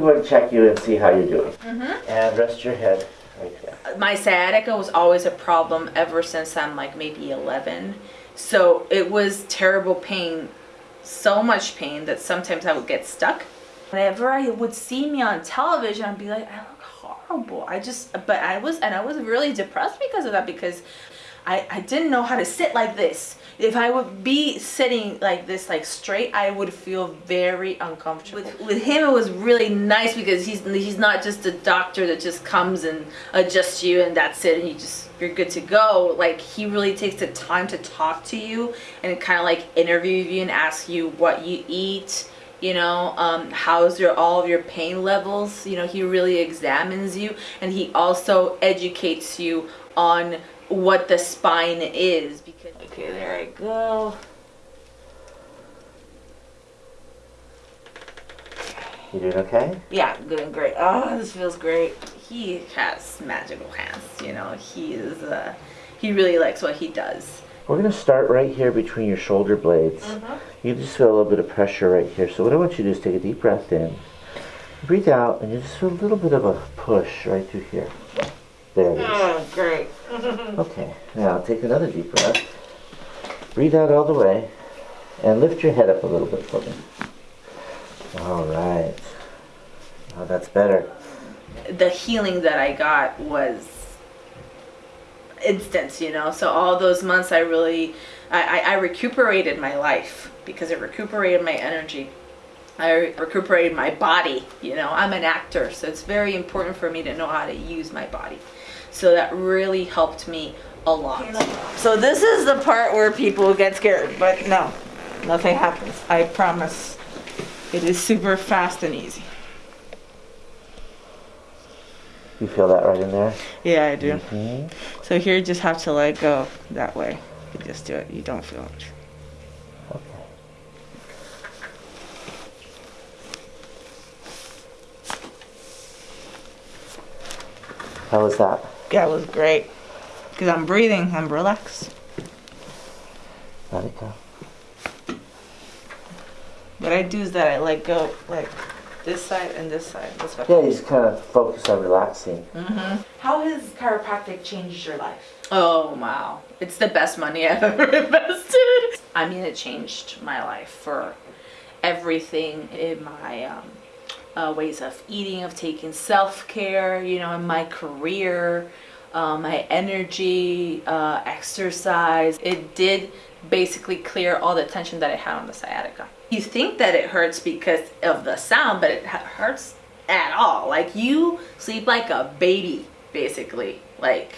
me go ahead and check you and see how you're doing. Mm-hmm. And rest your head right there. My sciatica was always a problem ever since I'm like maybe 11. So it was terrible pain, so much pain that sometimes I would get stuck. Whenever I would see me on television, I'd be like, I look horrible. I just, but I was, and I was really depressed because of that because I, I didn't know how to sit like this. If I would be sitting like this, like straight, I would feel very uncomfortable. With, with him, it was really nice because he's he's not just a doctor that just comes and adjusts you and that's it, and you just you're good to go. Like he really takes the time to talk to you and kind of like interview you and ask you what you eat. You know, um, how's your all of your pain levels? You know, he really examines you, and he also educates you on what the spine is because okay there I go You doing okay? yeah I'm doing great oh this feels great he has magical hands you know he is uh he really likes what he does We're going to start right here between your shoulder blades. You just feel a little bit of pressure right here. So what I want you to do is take a deep breath in. Breathe out and you just feel a little bit of a push right through here. There it is. oh great Okay, now take another deep breath. Breathe out all the way and lift your head up a little bit for me. All right. Oh, that's better. the healing that I got was instant, you know. So all those months, I really, I, I, I recuperated my life because it recuperated my energy. I recuperated my body, you know. I'm an actor, so it's very important for me to know how to use my body. So that really helped me a lot. So this is the part where people get scared, but no, nothing happens. I promise. It is super fast and easy. You feel that right in there? Yeah, I do. hmm So here you just have to let go that way. You just do it. You don't feel it. How was that? Yeah, it was great. Because I'm breathing. I'm relaxed. Let it go. What I do is that I let go, like this side and this side. That's what Yeah, you just kind of focus on relaxing. Mhm. How has chiropractic changed your life? Oh, wow. It's the best money I've ever invested. I mean, it changed my life for everything in my um, uh, ways of eating, of taking self care, you know, in my career, uh, my energy, uh, exercise. It did basically clear all the tension that I had on the sciatica. You think that it hurts because of the sound, but it hurts at all. Like you sleep like a baby, basically. Like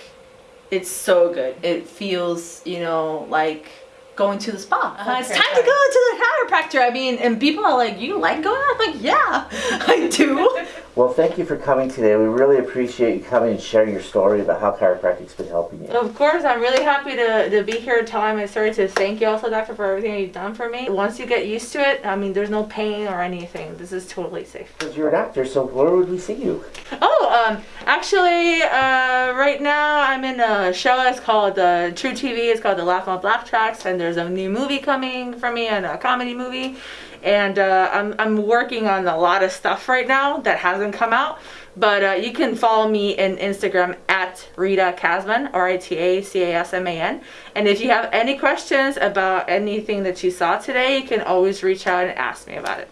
it's so good. It feels, you know, like going to the spa. Uh, it's time to go to the chiropractor. I mean, and people are like, "You like going?" I'm like, "Yeah, I do." Well, thank you for coming today. We really appreciate you coming and sharing your story about how chiropractic's been helping you. Of course, I'm really happy to, to be here telling my story to thank you also, doctor, for everything you've done for me. Once you get used to it, I mean, there's no pain or anything. This is totally safe. Because you're an actor, so where would we see you? Oh, um, actually, uh, right now I'm in a show. It's called uh, truTV. It's called The Laff Mobb's Laff Tracks, and there's a new movie coming for me, and a comedy movie. And uh, I'm I'm working on a lot of stuff right now that hasn't come out. But uh, you can follow me in Instagram at Rita Casman, R I T A C A S M A N. And if you have any questions about anything that you saw today, you can always reach out and ask me about it.